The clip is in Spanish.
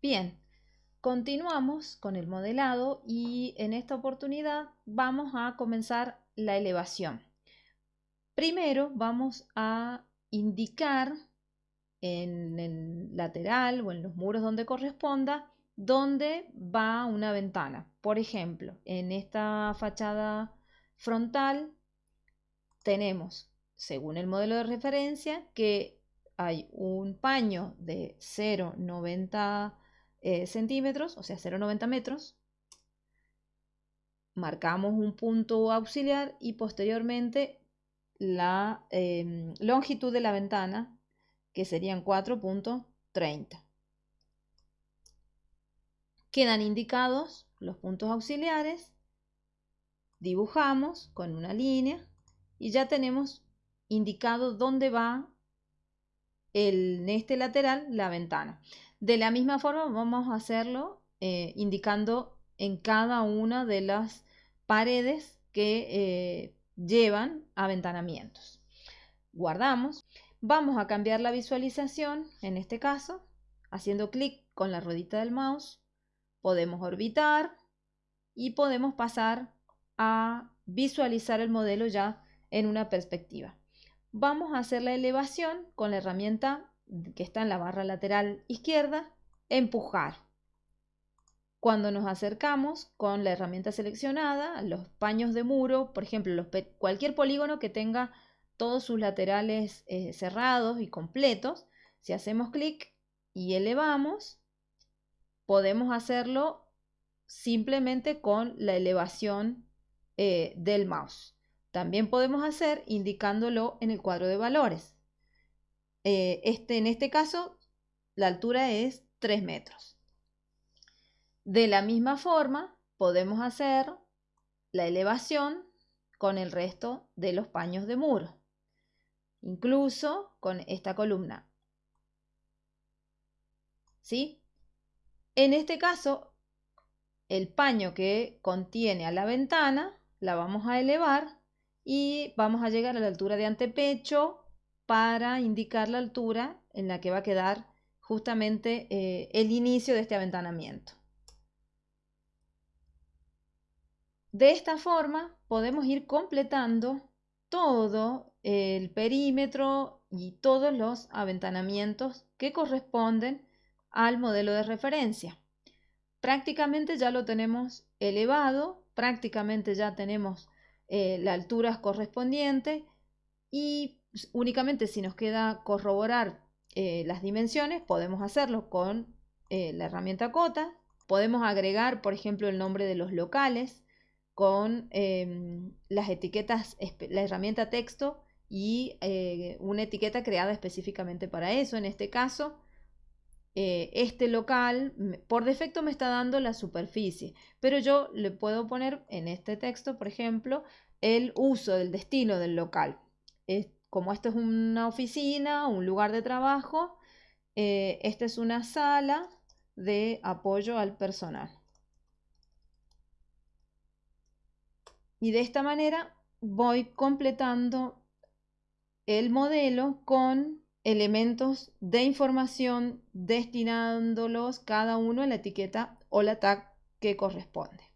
Bien, continuamos con el modelado y en esta oportunidad vamos a comenzar la elevación. Primero vamos a indicar en el lateral o en los muros donde corresponda dónde va una ventana. Por ejemplo, en esta fachada frontal tenemos, según el modelo de referencia, que hay un paño de 0,90 eh, centímetros, o sea, 0,90 metros. Marcamos un punto auxiliar y posteriormente la em, longitud de la ventana, que serían 4.30. Quedan indicados los puntos auxiliares, dibujamos con una línea y ya tenemos indicado dónde va el, en este lateral la ventana. De la misma forma vamos a hacerlo eh, indicando en cada una de las paredes que eh, llevan aventanamientos. Guardamos. Vamos a cambiar la visualización, en este caso, haciendo clic con la ruedita del mouse. Podemos orbitar y podemos pasar a visualizar el modelo ya en una perspectiva. Vamos a hacer la elevación con la herramienta que está en la barra lateral izquierda, empujar. Cuando nos acercamos con la herramienta seleccionada, los paños de muro, por ejemplo, cualquier polígono que tenga todos sus laterales eh, cerrados y completos, si hacemos clic y elevamos, podemos hacerlo simplemente con la elevación eh, del mouse. También podemos hacer indicándolo en el cuadro de valores. Eh, este, en este caso, la altura es 3 metros. De la misma forma, podemos hacer la elevación con el resto de los paños de muro, incluso con esta columna. ¿Sí? En este caso, el paño que contiene a la ventana la vamos a elevar y vamos a llegar a la altura de antepecho para indicar la altura en la que va a quedar justamente eh, el inicio de este aventanamiento. De esta forma podemos ir completando todo el perímetro y todos los aventanamientos que corresponden al modelo de referencia. Prácticamente ya lo tenemos elevado, prácticamente ya tenemos eh, la altura correspondiente y únicamente si nos queda corroborar eh, las dimensiones podemos hacerlo con eh, la herramienta cota. Podemos agregar, por ejemplo, el nombre de los locales con em, las etiquetas, la herramienta texto y una etiqueta creada específicamente para eso. En este caso, este local por defecto me está dando la superficie, pero yo le puedo poner en este texto, por ejemplo, el uso del destino del local. Como esto es una oficina, un lugar de trabajo, eh, esta es una sala de apoyo al personal. Y de esta manera voy completando el modelo con elementos de información destinándolos cada uno en la etiqueta o la tag que corresponde.